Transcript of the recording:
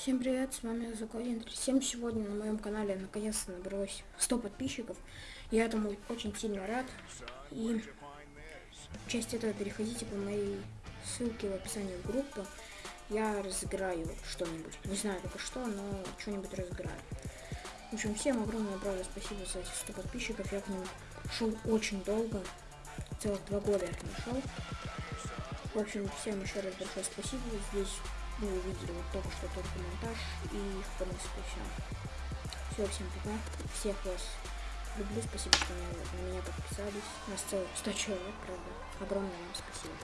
Всем привет, с вами Закладин 37. Сегодня на моем канале наконец-то набралось 100 подписчиков. Я этому очень сильно рад. И часть этого переходите по моей ссылке в описании в группу. Я разыграю что-нибудь. Не знаю только что, но что-нибудь разыграю. В общем, всем огромное, правда, спасибо за эти 100 подписчиков. Я к ним шел очень долго. Целых два года я к ним шел. В общем, всем еще раз большое спасибо. Здесь вы увидели вот только что только монтаж и в принципе все. Все, всем пока. Всех вас люблю. Спасибо, что на, на меня подписались. У нас целых 100 человек, правда. Огромное вам спасибо.